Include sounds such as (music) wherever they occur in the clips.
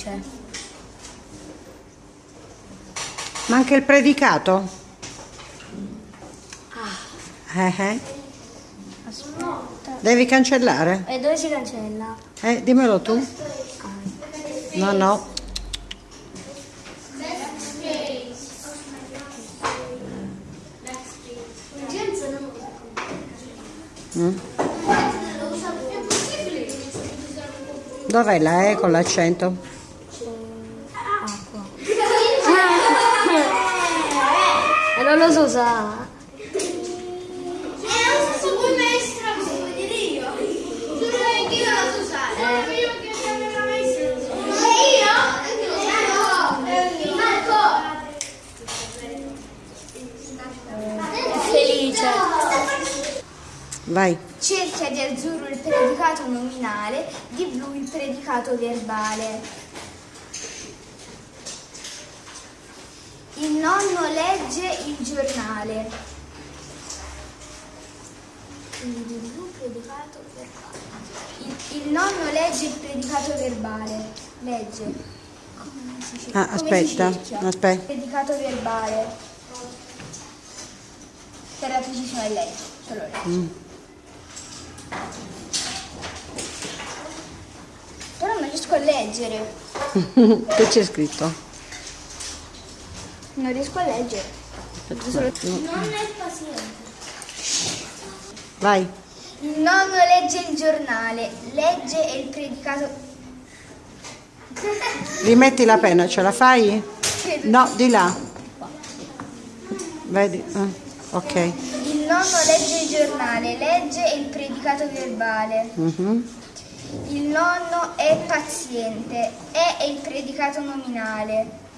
felice. Ma anche il predicato? Ah. Eh, eh. Aspetta. Devi cancellare? E dove si cancella? Eh, dimmelo tu. Ah. No, no. Mm. Dov'è la E con l'accento? E non lo so usare. Felice. Vai. Cerchia di azzurro il predicato nominale, di blu il predicato verbale. Il nonno legge il giornale. Il, il nonno legge il predicato verbale. Legge. Come si cer- Ah, aspetta, aspetta. Predicato verbale. Per la precisione legge. Solo legge. Mm. Però non riesco a leggere. (laughs) che c'è scritto? Non riesco a leggere. Aspetta. Non è paziente. Vai. Il nonno legge il giornale. Legge il predicato. Rimetti la penna, ce la fai? (laughs) No, di là. Vedi? Ah, ok. Il nonno legge il giornale. Legge il predicato verbale. Mhm. Il nonno è paziente. È il predicato nominale.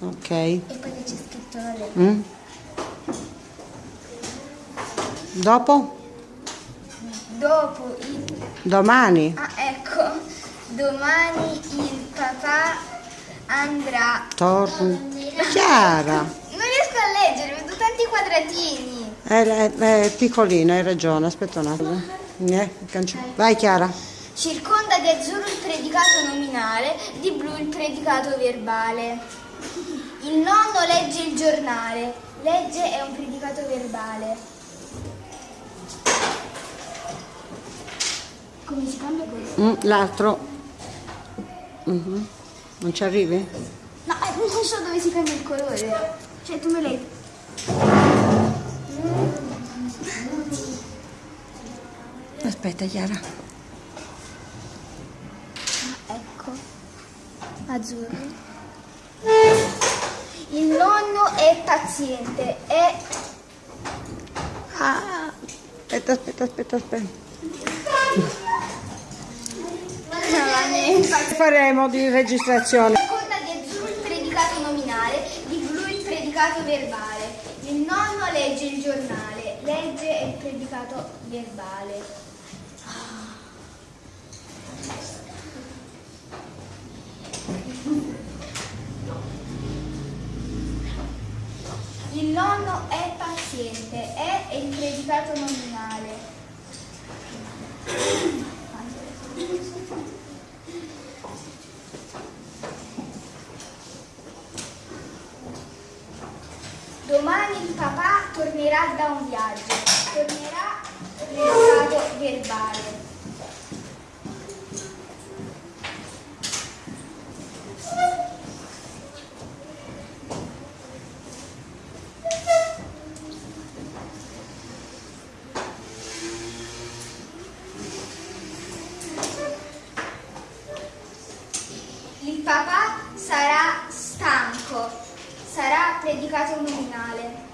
Ok. E poi c'è scritto la lettera. Mm. Dopo? Dopo il. Domani? Ah, ecco. Domani il papà andrà. Torno. Chiara. Non riesco a leggere, vedo tanti quadratini. È, è- è piccolina, hai ragione. Aspetta un attimo. Eh, Vai Chiara. Circonda di azzurro il predicato nominale, di blu il predicato verbale. Il nonno legge il giornale. Legge è un predicato verbale. Come si cambia questo? Mm, L'altro. Mhm. Non ci arrivi? No, eh, non so dove si cambia il colore. Cioè, tu me l'hai... Aspetta Chiara. Ecco. Azzurro. Il nonno è paziente. È... Ah, aspetta, aspetta, aspetta, aspetta. Faremo di registrazione. Circonda di il predicato nominale, di blu il predicato verbale. Il nonno legge il giornale, legge il predicato verbale. Il nonno è paziente, è il predicato nominale. Domani il papà tornerà da un viaggio, tornerà predicato verbale. Il papà sarà stanco, sarà predicato nominale.